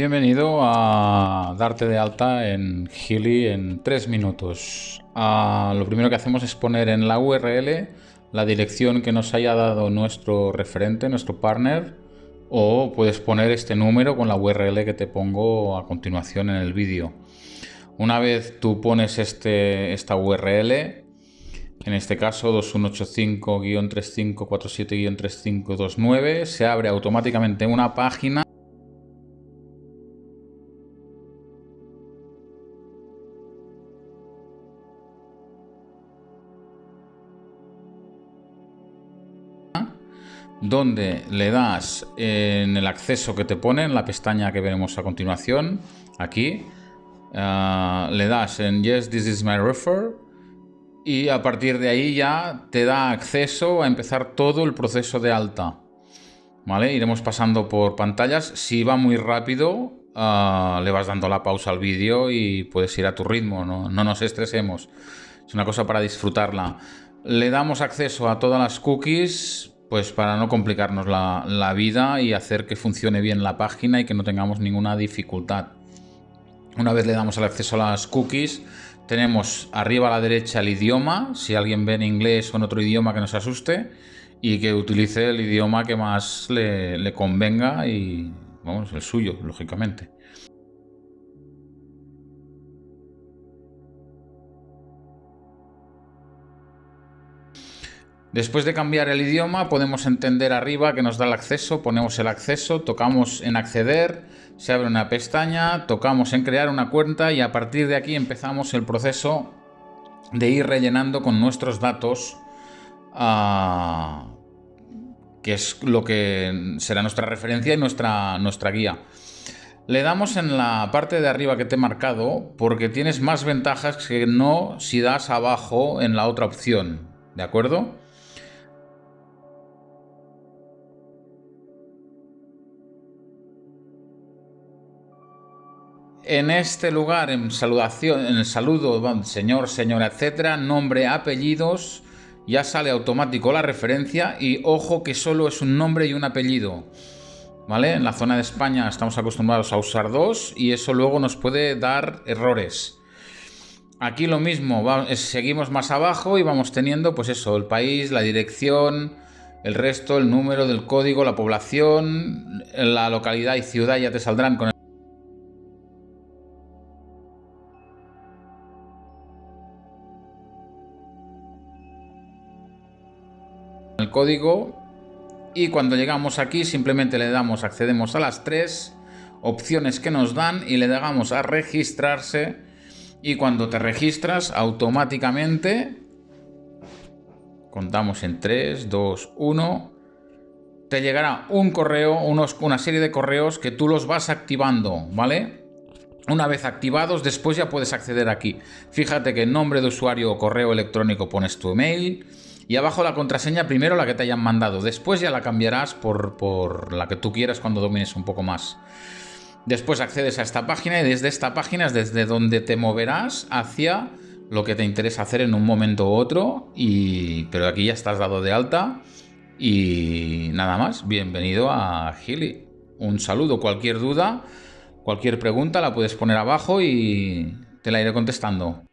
Bienvenido a darte de alta en Healy en 3 minutos. Ah, lo primero que hacemos es poner en la URL la dirección que nos haya dado nuestro referente, nuestro partner, o puedes poner este número con la URL que te pongo a continuación en el vídeo. Una vez tú pones este, esta URL, en este caso 2185-3547-3529, se abre automáticamente una página donde le das en el acceso que te pone, en la pestaña que veremos a continuación, aquí, ah, le das en Yes, this is my refer y a partir de ahí ya te da acceso a empezar todo el proceso de alta. ¿Vale? Iremos pasando por pantallas. Si va muy rápido, ah, le vas dando la pausa al vídeo y puedes ir a tu ritmo, no, no nos estresemos. Es una cosa para disfrutarla. Le damos acceso a todas las cookies, pues para no complicarnos la, vida y hacer que funcione bien la página y que no tengamos ninguna dificultad. Una vez le damos el acceso a las cookies, tenemos arriba a la derecha el idioma, si alguien ve en inglés o en otro idioma que nos asuste, y que utilice el idioma que más le, le convenga y, vamos, el suyo, lógicamente. Después de cambiar el idioma podemos entender arriba que nos da el acceso, ponemos el acceso, tocamos en acceder, se abre una pestaña, tocamos en crear una cuenta y a partir de aquí empezamos el proceso de ir rellenando con nuestros datos ah, que es lo que será nuestra referencia y nuestra, nuestra guía. Le damos en la parte de arriba que te he marcado porque tienes más ventajas que no si das abajo en la otra opción, ¿de acuerdo? En este lugar, en saludación, en el saludo, señor, señora, etcétera, nombre, apellidos, ya sale automático la referencia y ojo que solo es un nombre y un apellido. ¿Vale? En la zona de España estamos acostumbrados a usar dos y eso luego nos puede dar errores. Aquí lo mismo, seguimos más abajo y vamos teniendo pues eso, el país, la dirección, el resto, el número del código, la población, la localidad y ciudad ya te saldrán con el el código y cuando llegamos aquí simplemente le damos, accedemos a las tres opciones que nos dan y le damos a registrarse y cuando te registras automáticamente contamos en 3, 2, 1 te llegará un correo, unos, una serie de correos que tú los vas activando, ¿vale? Una vez activados, después ya puedes acceder aquí. Fíjate que nombre de usuario o correo electrónico pones tu email, y abajo la contraseña, primero la que te hayan mandado, después ya la cambiarás por, la que tú quieras cuando domines un poco más. Después accedes a esta página y desde esta página es desde donde te moverás hacia lo que te interesa hacer en un momento u otro. Y, pero aquí ya estás dado de alta. Y nada más, bienvenido a Gili. Un saludo, cualquier duda, cualquier pregunta la puedes poner abajo y te la iré contestando.